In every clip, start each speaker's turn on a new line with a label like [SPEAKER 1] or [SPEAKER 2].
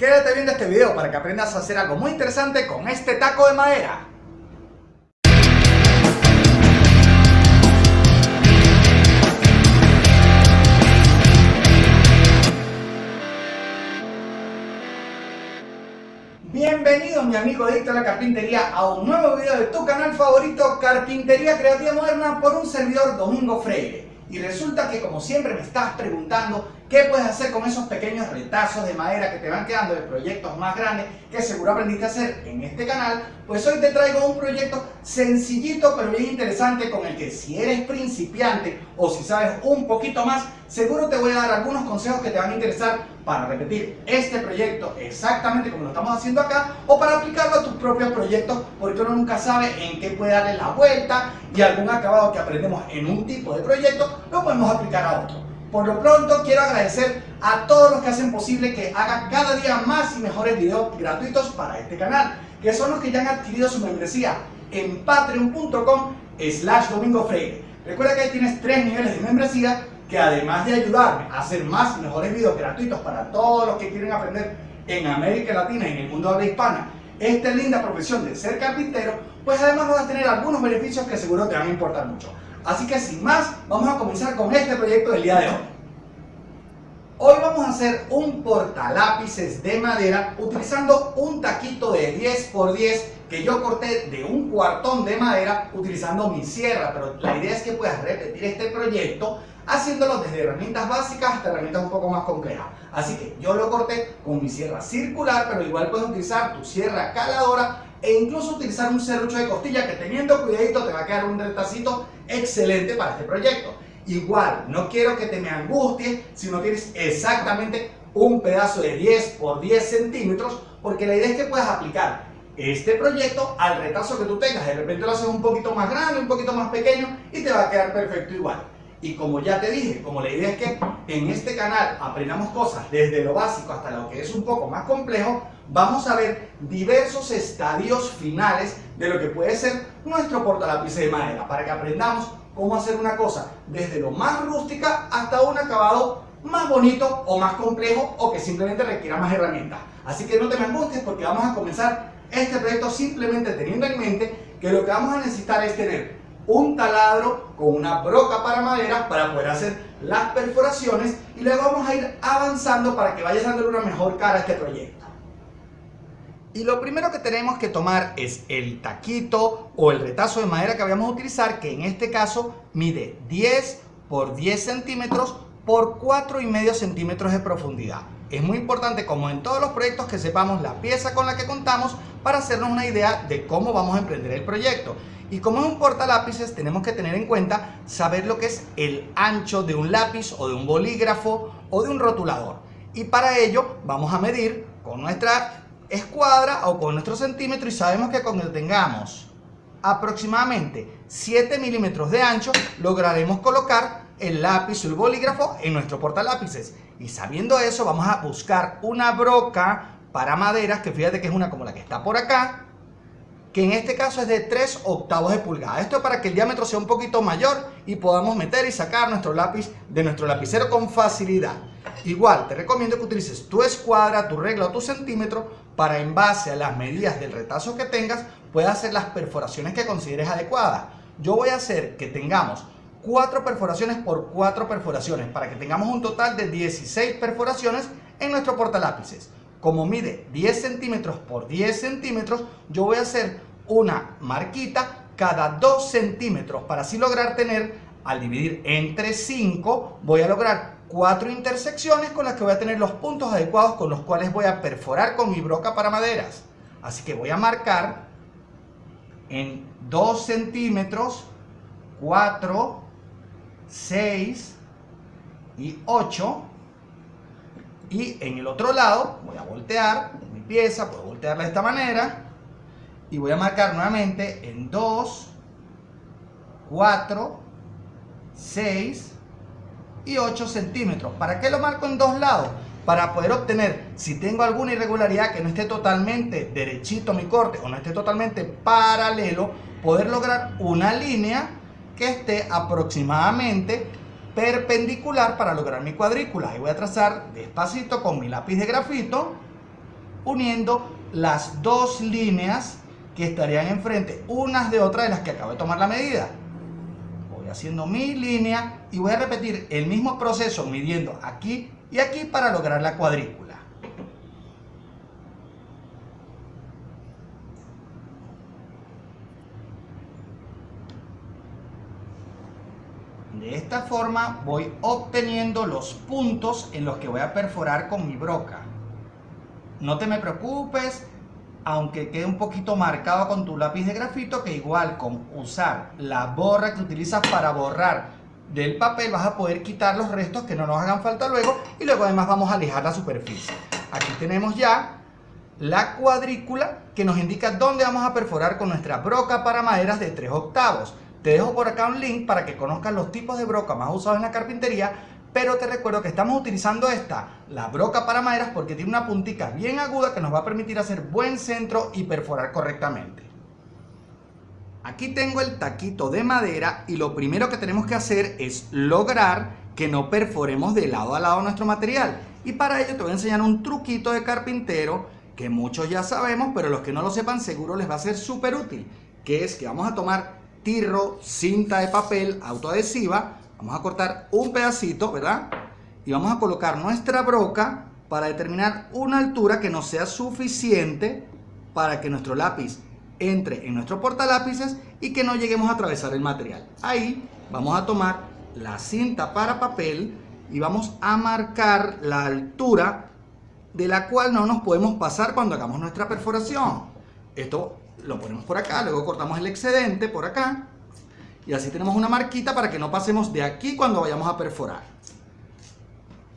[SPEAKER 1] Quédate viendo este video para que aprendas a hacer algo muy interesante con este taco de madera. Bienvenido mi amigo adicto a la carpintería a un nuevo video de tu canal favorito Carpintería Creativa Moderna por un servidor Domingo Freire. Y resulta que como siempre me estás preguntando qué puedes hacer con esos pequeños retazos de madera que te van quedando de proyectos más grandes que seguro aprendiste a hacer en este canal, pues hoy te traigo un proyecto sencillito pero bien interesante con el que si eres principiante o si sabes un poquito más, seguro te voy a dar algunos consejos que te van a interesar para repetir este proyecto exactamente como lo estamos haciendo acá o para aplicarlo a tus propios proyectos porque uno nunca sabe en qué puede darle la vuelta y algún acabado que aprendemos en un tipo de proyecto lo podemos aplicar a otro. Por lo pronto quiero agradecer a todos los que hacen posible que haga cada día más y mejores videos gratuitos para este canal, que son los que ya han adquirido su membresía en patreon.com slash domingo freire. Recuerda que ahí tienes tres niveles de membresía que además de ayudarme a hacer más y mejores videos gratuitos para todos los que quieren aprender en América Latina y en el mundo habla hispana esta linda profesión de ser carpintero, pues además vas a tener algunos beneficios que seguro te van a importar mucho. Así que sin más, vamos a comenzar con este proyecto del día de hoy. Hoy vamos a hacer un portalápices de madera utilizando un taquito de 10x10 que yo corté de un cuartón de madera utilizando mi sierra, pero la idea es que puedas repetir este proyecto haciéndolo desde herramientas básicas hasta herramientas un poco más complejas. Así que yo lo corté con mi sierra circular, pero igual puedes utilizar tu sierra caladora e incluso utilizar un serrucho de costilla que teniendo cuidadito te va a quedar un retacito excelente para este proyecto. Igual, no quiero que te me angusties si no tienes exactamente un pedazo de 10 por 10 centímetros, porque la idea es que puedas aplicar este proyecto al retazo que tú tengas. De repente lo haces un poquito más grande, un poquito más pequeño y te va a quedar perfecto igual. Y como ya te dije, como la idea es que en este canal aprendamos cosas desde lo básico hasta lo que es un poco más complejo, vamos a ver diversos estadios finales de lo que puede ser nuestro portalápiz de madera, para que aprendamos cómo hacer una cosa desde lo más rústica hasta un acabado más bonito o más complejo o que simplemente requiera más herramientas. Así que no te me angusties porque vamos a comenzar este proyecto simplemente teniendo en mente que lo que vamos a necesitar es tener un taladro con una broca para madera para poder hacer las perforaciones y luego vamos a ir avanzando para que vayas dándole una mejor cara a este proyecto. Y lo primero que tenemos que tomar es el taquito o el retazo de madera que vamos a utilizar, que en este caso mide 10 por 10 centímetros por 4 y medio centímetros de profundidad. Es muy importante, como en todos los proyectos, que sepamos la pieza con la que contamos para hacernos una idea de cómo vamos a emprender el proyecto. Y como es un portalápices, tenemos que tener en cuenta saber lo que es el ancho de un lápiz o de un bolígrafo o de un rotulador. Y para ello vamos a medir con nuestra escuadra o con nuestro centímetro y sabemos que cuando tengamos aproximadamente 7 milímetros de ancho lograremos colocar el lápiz o el bolígrafo en nuestro portalápices. Y sabiendo eso vamos a buscar una broca para maderas que fíjate que es una como la que está por acá que en este caso es de 3 octavos de pulgada. Esto es para que el diámetro sea un poquito mayor y podamos meter y sacar nuestro lápiz de nuestro lapicero con facilidad. Igual, te recomiendo que utilices tu escuadra, tu regla o tu centímetro para en base a las medidas del retazo que tengas, puedas hacer las perforaciones que consideres adecuadas. Yo voy a hacer que tengamos 4 perforaciones por 4 perforaciones para que tengamos un total de 16 perforaciones en nuestro portalápices como mide 10 centímetros por 10 centímetros, yo voy a hacer una marquita cada 2 centímetros para así lograr tener, al dividir entre 5, voy a lograr 4 intersecciones con las que voy a tener los puntos adecuados con los cuales voy a perforar con mi broca para maderas. Así que voy a marcar en 2 centímetros, 4, 6 y 8 y en el otro lado voy a voltear mi pieza, puedo voltearla de esta manera y voy a marcar nuevamente en 2, 4, 6 y 8 centímetros. ¿Para qué lo marco en dos lados? Para poder obtener, si tengo alguna irregularidad que no esté totalmente derechito mi corte o no esté totalmente paralelo, poder lograr una línea que esté aproximadamente perpendicular para lograr mi cuadrícula. Y voy a trazar despacito con mi lápiz de grafito uniendo las dos líneas que estarían enfrente unas de otras de las que acabo de tomar la medida. Voy haciendo mi línea y voy a repetir el mismo proceso midiendo aquí y aquí para lograr la cuadrícula. De esta forma voy obteniendo los puntos en los que voy a perforar con mi broca. No te me preocupes, aunque quede un poquito marcado con tu lápiz de grafito, que igual con usar la borra que utilizas para borrar del papel vas a poder quitar los restos que no nos hagan falta luego y luego además vamos a lijar la superficie. Aquí tenemos ya la cuadrícula que nos indica dónde vamos a perforar con nuestra broca para maderas de 3 octavos. Te dejo por acá un link para que conozcas los tipos de broca más usados en la carpintería, pero te recuerdo que estamos utilizando esta, la broca para maderas, porque tiene una puntica bien aguda que nos va a permitir hacer buen centro y perforar correctamente. Aquí tengo el taquito de madera y lo primero que tenemos que hacer es lograr que no perforemos de lado a lado nuestro material. Y para ello te voy a enseñar un truquito de carpintero que muchos ya sabemos, pero los que no lo sepan seguro les va a ser súper útil. Que es que vamos a tomar tirro, cinta de papel autoadhesiva. Vamos a cortar un pedacito, ¿verdad? Y vamos a colocar nuestra broca para determinar una altura que nos sea suficiente para que nuestro lápiz entre en nuestro portalápices y que no lleguemos a atravesar el material. Ahí vamos a tomar la cinta para papel y vamos a marcar la altura de la cual no nos podemos pasar cuando hagamos nuestra perforación. Esto lo ponemos por acá, luego cortamos el excedente por acá y así tenemos una marquita para que no pasemos de aquí cuando vayamos a perforar.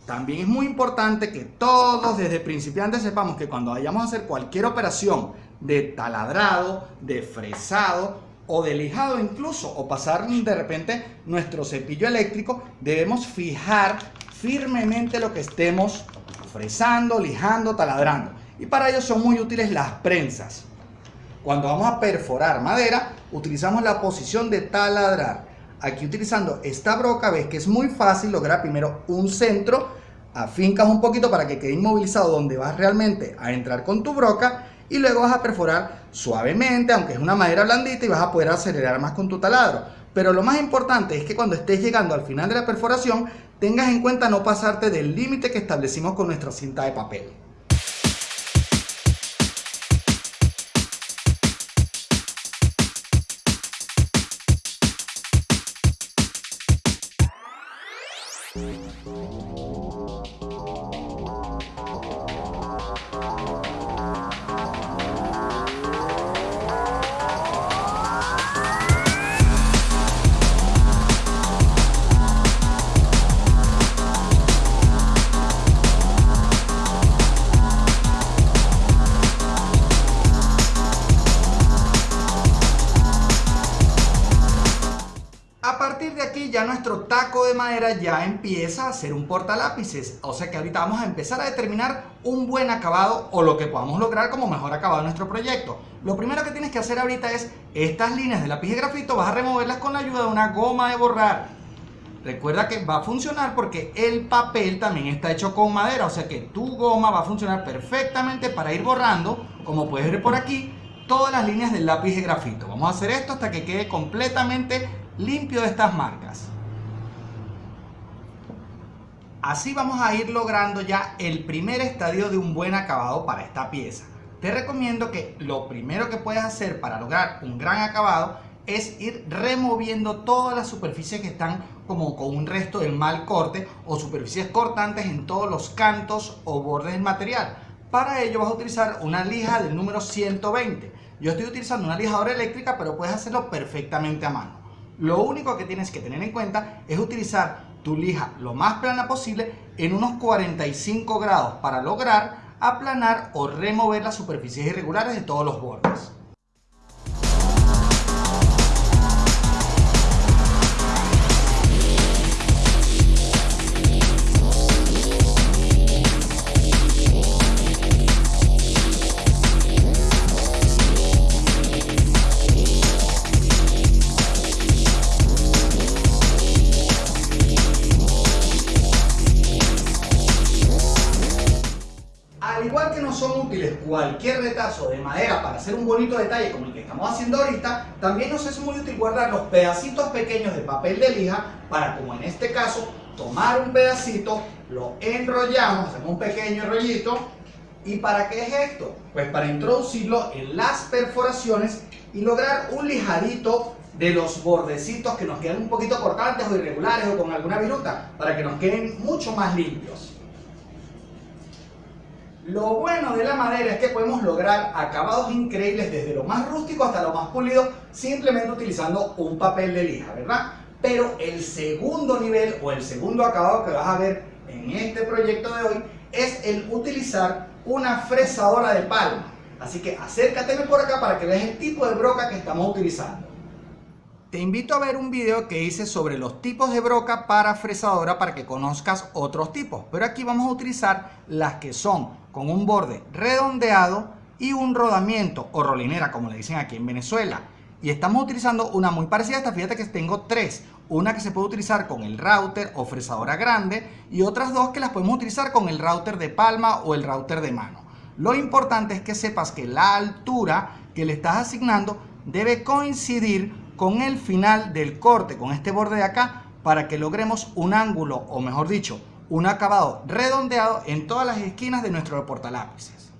[SPEAKER 1] También es muy importante que todos desde principiantes sepamos que cuando vayamos a hacer cualquier operación de taladrado, de fresado o de lijado incluso o pasar de repente nuestro cepillo eléctrico, debemos fijar firmemente lo que estemos fresando, lijando, taladrando. Y para ello son muy útiles las prensas. Cuando vamos a perforar madera, utilizamos la posición de taladrar. Aquí utilizando esta broca, ves que es muy fácil lograr primero un centro, afincas un poquito para que quede inmovilizado donde vas realmente a entrar con tu broca y luego vas a perforar suavemente, aunque es una madera blandita y vas a poder acelerar más con tu taladro. Pero lo más importante es que cuando estés llegando al final de la perforación, tengas en cuenta no pasarte del límite que establecimos con nuestra cinta de papel. Madera ya empieza a ser un portalápices. O sea que ahorita vamos a empezar a determinar un buen acabado o lo que podamos lograr como mejor acabado de nuestro proyecto. Lo primero que tienes que hacer ahorita es estas líneas de lápiz de grafito, vas a removerlas con la ayuda de una goma de borrar. Recuerda que va a funcionar porque el papel también está hecho con madera, o sea que tu goma va a funcionar perfectamente para ir borrando, como puedes ver por aquí, todas las líneas del lápiz de grafito. Vamos a hacer esto hasta que quede completamente limpio de estas marcas. Así vamos a ir logrando ya el primer estadio de un buen acabado para esta pieza. Te recomiendo que lo primero que puedes hacer para lograr un gran acabado es ir removiendo todas las superficies que están como con un resto del mal corte o superficies cortantes en todos los cantos o bordes del material. Para ello vas a utilizar una lija del número 120. Yo estoy utilizando una lijadora eléctrica, pero puedes hacerlo perfectamente a mano. Lo único que tienes que tener en cuenta es utilizar tu lija lo más plana posible en unos 45 grados para lograr aplanar o remover las superficies irregulares de todos los bordes. Cualquier retazo de madera para hacer un bonito detalle como el que estamos haciendo ahorita, también nos es muy útil guardar los pedacitos pequeños de papel de lija para, como en este caso, tomar un pedacito, lo enrollamos, hacemos un pequeño rollito. ¿Y para qué es esto? Pues para introducirlo en las perforaciones y lograr un lijadito de los bordecitos que nos quedan un poquito cortantes o irregulares o con alguna viruta para que nos queden mucho más limpios. Lo bueno de la madera es que podemos lograr acabados increíbles desde lo más rústico hasta lo más pulido simplemente utilizando un papel de lija, ¿verdad? Pero el segundo nivel o el segundo acabado que vas a ver en este proyecto de hoy es el utilizar una fresadora de palma. Así que acércateme por acá para que veas el tipo de broca que estamos utilizando. Te invito a ver un video que hice sobre los tipos de broca para fresadora para que conozcas otros tipos. Pero aquí vamos a utilizar las que son con un borde redondeado y un rodamiento o rolinera como le dicen aquí en Venezuela. Y estamos utilizando una muy parecida a esta, fíjate que tengo tres. Una que se puede utilizar con el router o fresadora grande y otras dos que las podemos utilizar con el router de palma o el router de mano. Lo importante es que sepas que la altura que le estás asignando debe coincidir con el final del corte, con este borde de acá, para que logremos un ángulo, o mejor dicho, un acabado redondeado en todas las esquinas de nuestro portalápices.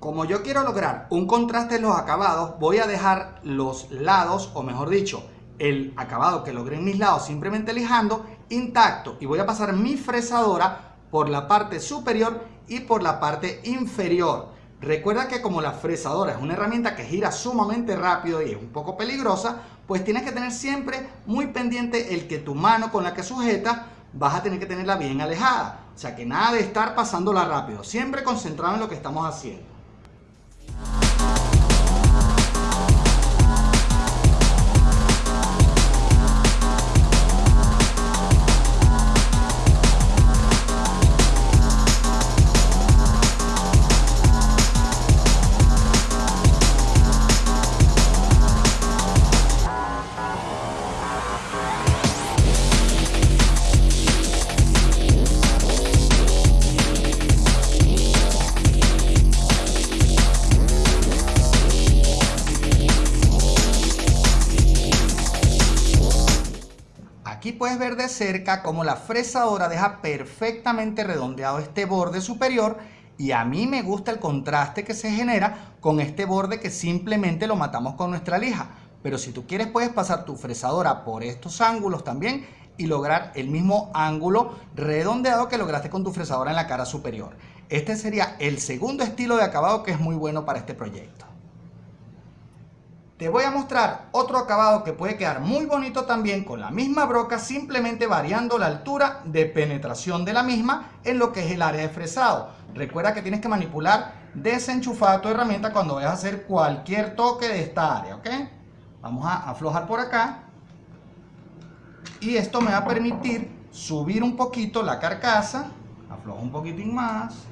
[SPEAKER 1] Como yo quiero lograr un contraste en los acabados, voy a dejar los lados, o mejor dicho, el acabado que logré en mis lados simplemente lijando, intacto. Y voy a pasar mi fresadora por la parte superior y por la parte inferior. Recuerda que como la fresadora es una herramienta que gira sumamente rápido y es un poco peligrosa, pues tienes que tener siempre muy pendiente el que tu mano con la que sujeta vas a tener que tenerla bien alejada. O sea que nada de estar pasándola rápido, siempre concentrado en lo que estamos haciendo. Puedes ver de cerca cómo la fresadora deja perfectamente redondeado este borde superior y a mí me gusta el contraste que se genera con este borde que simplemente lo matamos con nuestra lija. Pero si tú quieres puedes pasar tu fresadora por estos ángulos también y lograr el mismo ángulo redondeado que lograste con tu fresadora en la cara superior. Este sería el segundo estilo de acabado que es muy bueno para este proyecto. Te voy a mostrar otro acabado que puede quedar muy bonito también con la misma broca, simplemente variando la altura de penetración de la misma en lo que es el área de fresado. Recuerda que tienes que manipular desenchufada tu herramienta cuando vayas a hacer cualquier toque de esta área, ¿ok? Vamos a aflojar por acá. Y esto me va a permitir subir un poquito la carcasa. Aflojo un poquitín más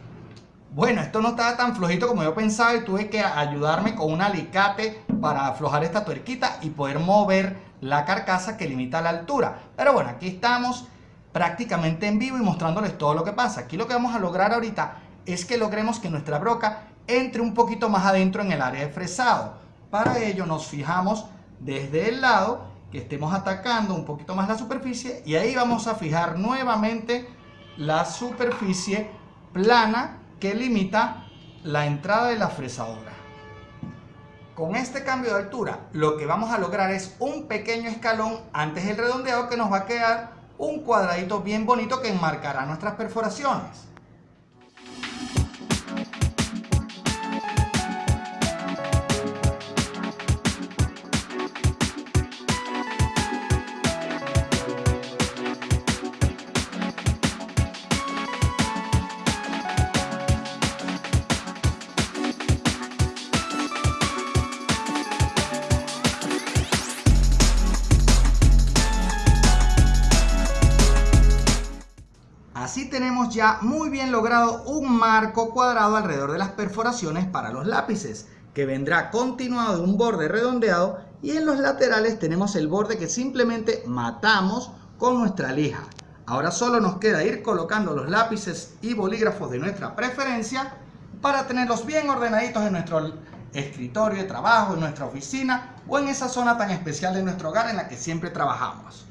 [SPEAKER 1] bueno, esto no estaba tan flojito como yo pensaba y tuve que ayudarme con un alicate para aflojar esta tuerquita y poder mover la carcasa que limita la altura. Pero bueno, aquí estamos prácticamente en vivo y mostrándoles todo lo que pasa. Aquí lo que vamos a lograr ahorita es que logremos que nuestra broca entre un poquito más adentro en el área de fresado. Para ello nos fijamos desde el lado que estemos atacando un poquito más la superficie y ahí vamos a fijar nuevamente la superficie plana que limita la entrada de la fresadora. Con este cambio de altura, lo que vamos a lograr es un pequeño escalón antes del redondeado que nos va a quedar un cuadradito bien bonito que enmarcará nuestras perforaciones. Ya muy bien logrado un marco cuadrado alrededor de las perforaciones para los lápices, que vendrá continuado de un borde redondeado y en los laterales tenemos el borde que simplemente matamos con nuestra lija. Ahora solo nos queda ir colocando los lápices y bolígrafos de nuestra preferencia para tenerlos bien ordenaditos en nuestro escritorio de trabajo, en nuestra oficina o en esa zona tan especial de nuestro hogar en la que siempre trabajamos.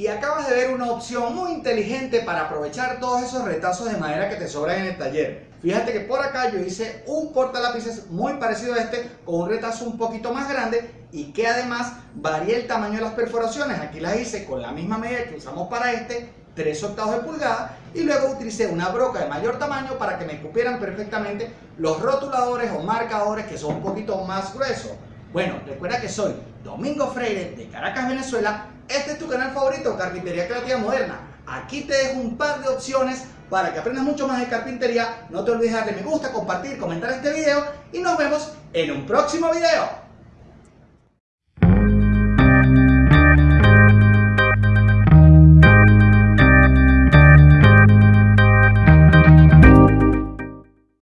[SPEAKER 1] Y acabas de ver una opción muy inteligente para aprovechar todos esos retazos de madera que te sobran en el taller. Fíjate que por acá yo hice un lápices muy parecido a este con un retazo un poquito más grande y que además varía el tamaño de las perforaciones. Aquí las hice con la misma medida que usamos para este, 3 octavos de pulgada y luego utilicé una broca de mayor tamaño para que me cupieran perfectamente los rotuladores o marcadores que son un poquito más gruesos. Bueno, recuerda que soy Domingo Freire de Caracas, Venezuela. Este es tu canal favorito, Carpintería Creativa Moderna. Aquí te dejo un par de opciones para que aprendas mucho más de carpintería. No te olvides de darle me gusta, compartir, comentar este video y nos vemos en un próximo video.